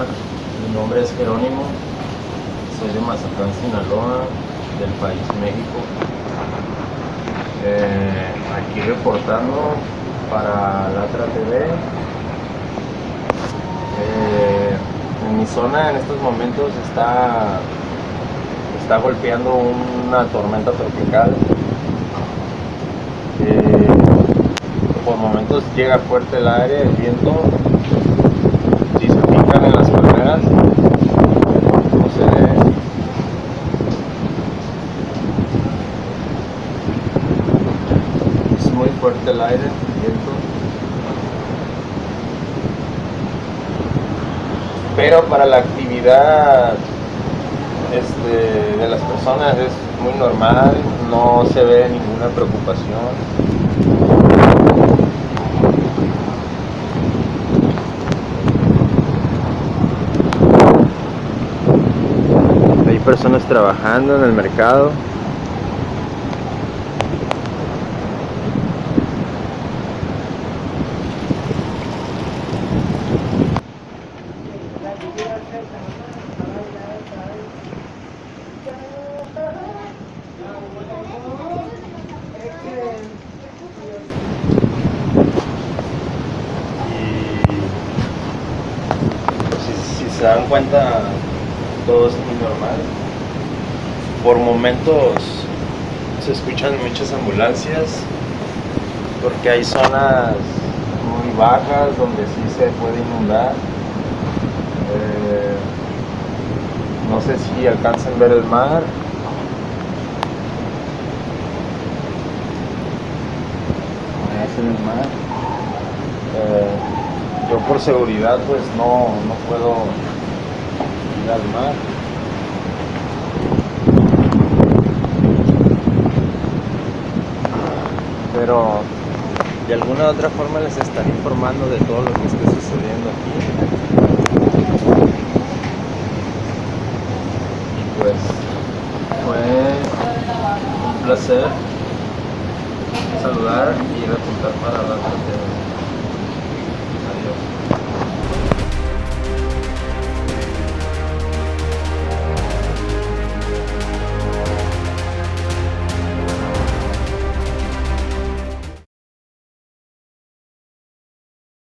mi nombre es Jerónimo, soy de Mazatlán, Sinaloa, del país México. Eh, aquí reportando para Latra TV. Eh, en mi zona en estos momentos está, está golpeando una tormenta tropical. Eh, por momentos llega fuerte el aire, el viento fuerte el aire, viento. Pero para la actividad este, de las personas es muy normal, no se ve ninguna preocupación. Hay personas trabajando en el mercado. Y si, si se dan cuenta, todo es muy normal. Por momentos se escuchan muchas ambulancias porque hay zonas muy bajas donde sí se puede inundar. Eh, no sé si alcanzan a ver el mar. El mar. Eh, yo por seguridad pues no, no puedo ir al mar. Pero de alguna u otra forma les estaré informando de todo lo que esté sucediendo aquí. Y pues fue un placer saludar y reportar para la TV.